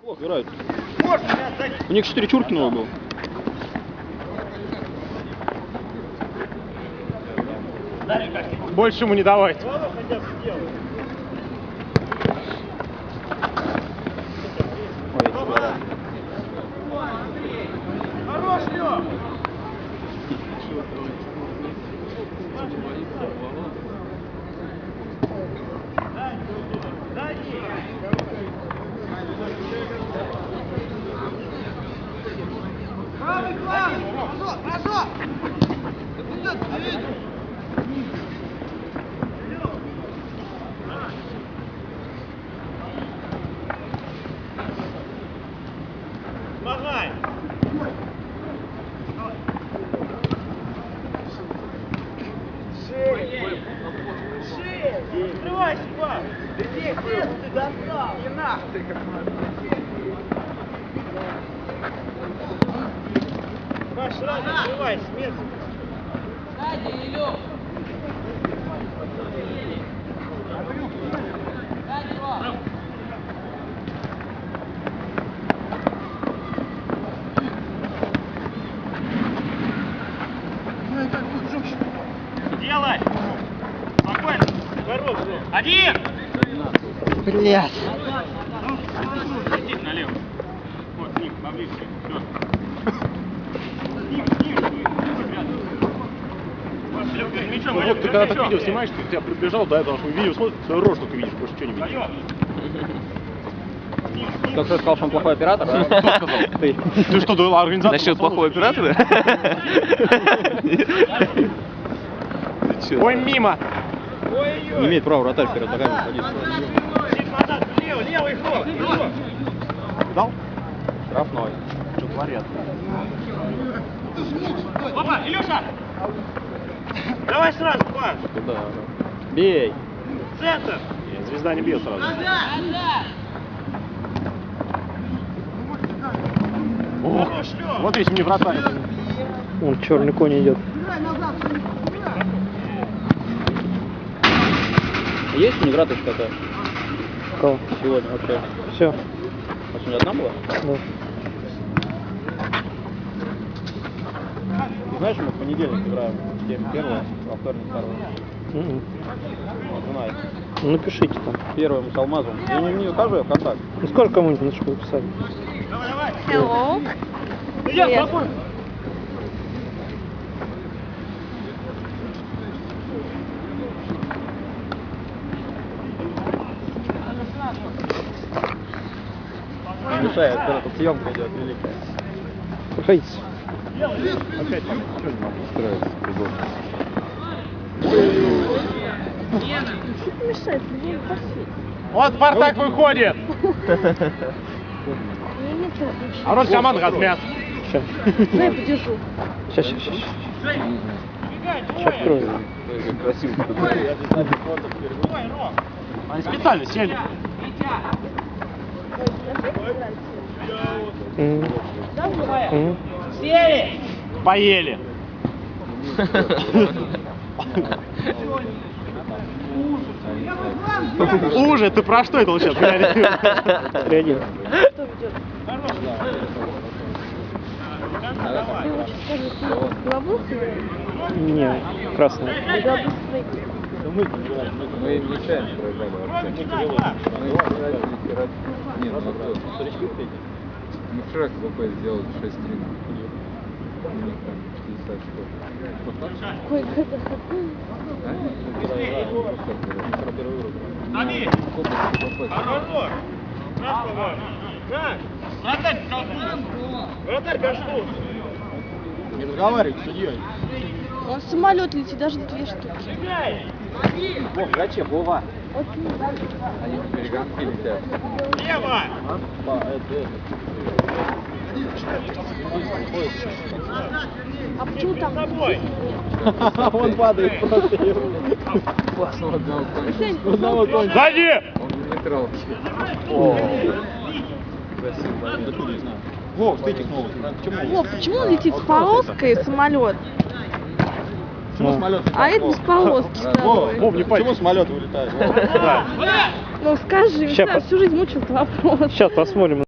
Неплохо играют. У них 4 Чуркинова было. Больше ему не давать. достал! Не нах ты, как Делай! Спокойно! Здоров, Один! Блять. Иди налево. Вот, с ним, поближе. Все. С ним, с ним. Вот, Лёг, перед мячом, Ну вот ты перед когда так видео снимаешь, ты тебя прибежал до этого, чтобы видео смотришь, свою рожу только видишь, больше ничего не видишь. Кто кто сказал, что он плохой оператор? да? Кто сказал? Ты. Ты что, думал, организатор? Насчет плохого оператора? Ой, мимо. Не имеет права вратарь перед ногами садиться. Лево, левый ход. Дал? Штрафной. Что творят? Опа, Илюша! Давай сразу, пас. Туда. Бей. Центр. Нет, звезда не бьет сразу. Лёва. вот если не вратарь. Вон черный конь идет. Есть у них раточка такая Кого? сегодня вообще? Все. А сегодня одна была? Да. Знаешь, мы в понедельник играем. День первого, во вторник второго. Мгм. Вот знаешь. Ну, Напишите там. Первым с алмазом. Я не, не укажу, я в контакт. Ну сколько кому-нибудь на школу писали? Давай, давай. Hello. Привет. спокойно. Мешает, когда тут съемка идет великая. Проходите. Опять там, что не могу устроиться, придурок. Мешает, мне. Вот Спартак выходит! А рот команд размят. Сейчас. Ну, я подержу. Сейчас, сейчас, сейчас. Сейчас открою. Красиво. Они специально сели. Мгм. Мгм. Поели. Уже, ты про что это сейчас? Ведет? Ты лучше скажи, ты голову Не, красный. Мы им нечаянно проиграли вообще. Мы играли играть. Нет, наоборот. Мы вчера КВП сделали 6-3. У них там 60 очков. Сколько КВП? Хорош. Раз, по-моему. Раз. Вратарь. Вратарь, кашку. Не разговаривай с судьей. Он самолет летит, даже две штуки. Вов, зачем? Вова. Они в перегонки летят. Лево. Это. А почему там? Он падает просто. Классно отдал. Одного кончика. Сзади! Он. Не знаю. Вов, стыки снова. Почему? Вов, почему он летит с полоской самолет? Почему самолет? А это без полоски. Вов, не Почему самолет вылетает? Ну скажи, всю жизнь мучил этот вопрос. Сейчас посмотрим.